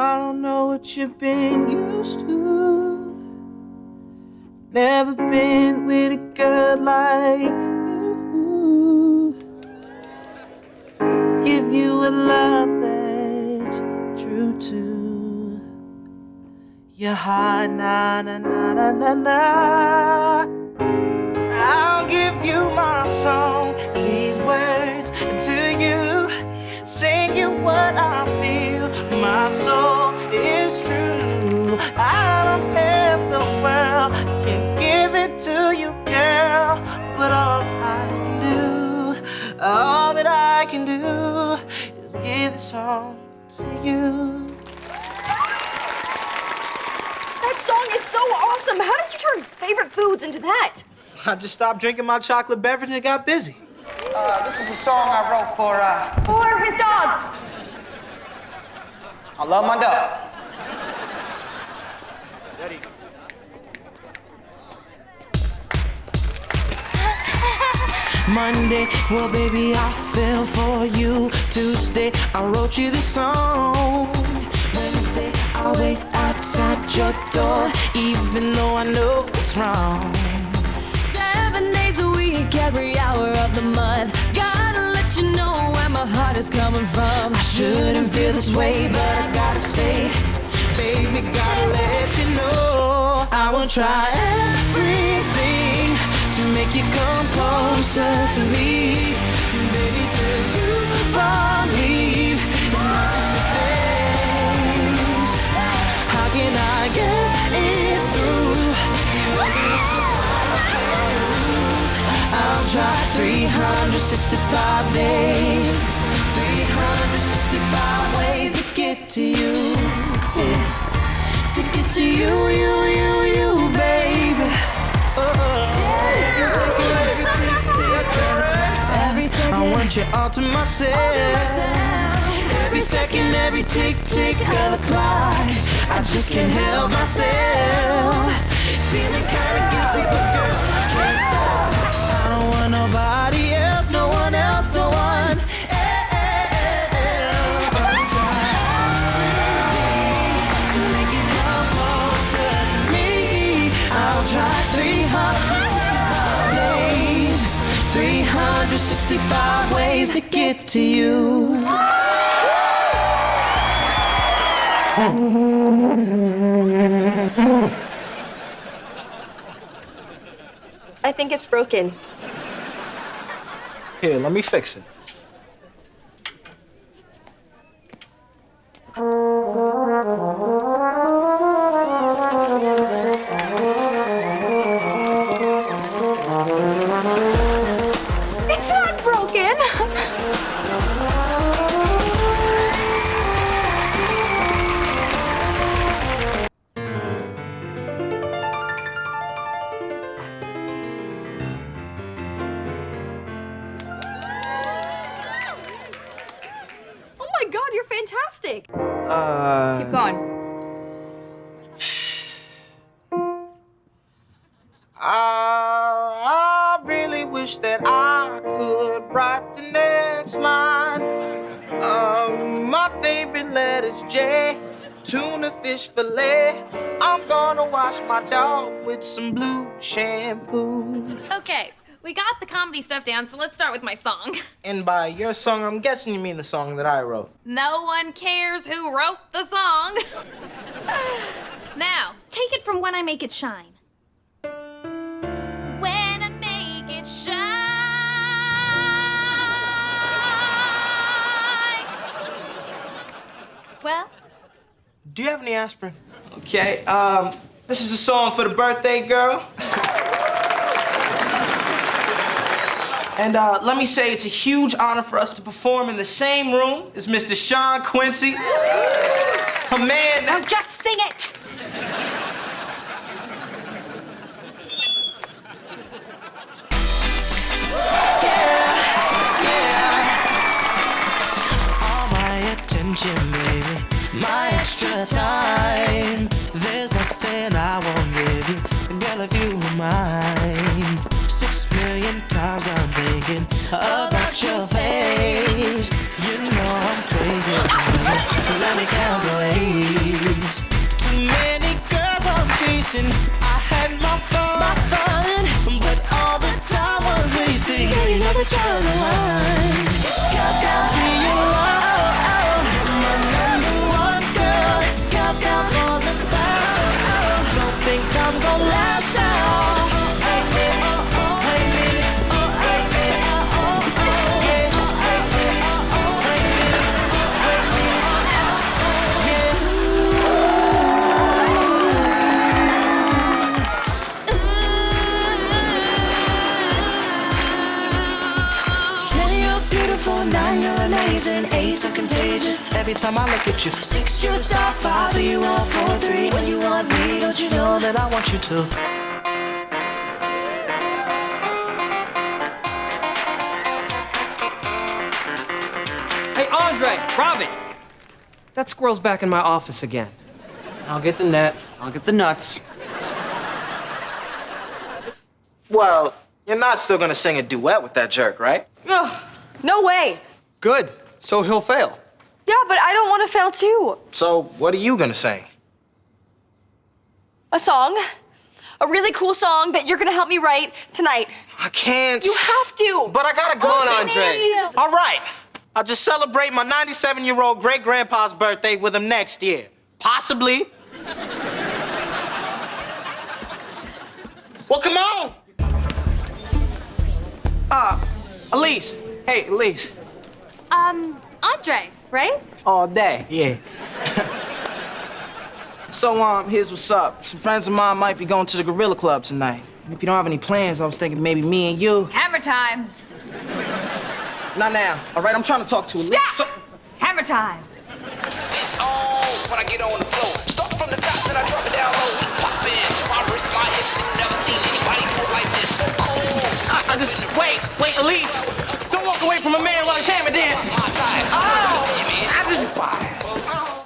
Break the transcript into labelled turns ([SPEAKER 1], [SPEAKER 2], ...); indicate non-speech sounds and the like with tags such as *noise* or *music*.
[SPEAKER 1] I don't know what you've been used to. Never been with a girl like you. Give you a love that's true to your heart, na na na na na na. I'll give you my song, these words to you, sing you what I feel. My soul is true. I don't have the world, can give it to you, girl. But all I can do, all that I can do, is give this song to you.
[SPEAKER 2] That song is so awesome. How did you turn favorite foods into that?
[SPEAKER 1] I just stopped drinking my chocolate beverage and got busy.
[SPEAKER 3] Uh, this is a song I wrote for, uh,
[SPEAKER 2] For his dog.
[SPEAKER 3] I love my dog.
[SPEAKER 1] Monday, well, baby, I fell for you. Tuesday, I wrote you this song. Wednesday, I'll wait outside your door, even though I know it's wrong.
[SPEAKER 4] Seven days a week, every hour of the month. Heart is coming from.
[SPEAKER 1] I shouldn't feel this way, but I gotta say, baby, gotta let you know I will try everything to make you come closer to me, baby. Till you believe it's not just a phase. How can I get it through? I'll try 365 days, 365 ways to get to you, yeah. to get to you, you, you, you, baby. Every second, every tick, tick, tick.
[SPEAKER 4] Every second,
[SPEAKER 1] I want you all to myself. Every second, every tick, tick of the clock. I just can't help myself. Feeling kinda guilty, but girl, I can't stop. I don't want nobody 365 ways to get to you.
[SPEAKER 2] I think it's broken.
[SPEAKER 1] Here, let me fix it.
[SPEAKER 2] Fantastic.
[SPEAKER 1] Uh,
[SPEAKER 2] Keep going.
[SPEAKER 1] I, I really wish that I could write the next line. Um, my favorite letter's J, tuna fish fillet. I'm gonna wash my dog with some blue shampoo.
[SPEAKER 5] Okay, we got the comedy stuff down, so let's start with my song. *laughs*
[SPEAKER 1] And by your song, I'm guessing you mean the song that I wrote.
[SPEAKER 5] No one cares who wrote the song. *laughs* now, take it from When I Make It Shine. When I make it shine. Well,
[SPEAKER 1] Do you have any aspirin? Okay, um, this is a song for the birthday girl. *laughs* And uh, let me say, it's a huge honor for us to perform in the same room as Mr. Sean Quincy. A man
[SPEAKER 2] Now
[SPEAKER 1] that...
[SPEAKER 2] just sing it.
[SPEAKER 1] all my attention, baby. My extra time. There's nothing I won't give you. Girl, if you were mine. Sometimes I'm thinking about your face. You know I'm crazy. Let me count the ways. Too many girls I'm chasing. I had my fun, my fun. but all the time was wasting. Yeah, you know that you're the one. Beautiful. Nine, you're amazing. Eight, so contagious.
[SPEAKER 3] Every time I look at you,
[SPEAKER 1] Six, you're a star. Five, are you all four, three? When you want me, don't you know that
[SPEAKER 3] that I want you to.
[SPEAKER 6] Hey, Andre, Robin. That squirrel's back in my office again.
[SPEAKER 3] I'll get the net.
[SPEAKER 6] I'll get the nuts.
[SPEAKER 3] Well, you're not still gonna sing a duet with that jerk, right?
[SPEAKER 2] Ugh, no way.
[SPEAKER 6] Good. So he'll fail.
[SPEAKER 2] Yeah, but I don't want to fail too.
[SPEAKER 3] So, what are you gonna sing?
[SPEAKER 2] A song. A really cool song that you're gonna help me write tonight.
[SPEAKER 3] I can't.
[SPEAKER 2] You have to.
[SPEAKER 3] But I gotta go,
[SPEAKER 2] Oh,
[SPEAKER 3] Andre. All right. I'll just celebrate my 97 year old great grandpa's birthday with him next year. Possibly. well, come on. Uh, Elise. Hey, Elise.
[SPEAKER 7] Um, Andre, right?
[SPEAKER 3] All day, yeah. so, um, here's what's up. Some friends of mine might be going to the Gorilla Club tonight. And if you don't have any plans, I was thinking maybe me and you.
[SPEAKER 5] Hammer time!
[SPEAKER 3] Not now. All right, I'm trying to talk to Elise.
[SPEAKER 5] Stop!
[SPEAKER 3] So-
[SPEAKER 5] Hammer time!
[SPEAKER 8] It's on when I get on the floor.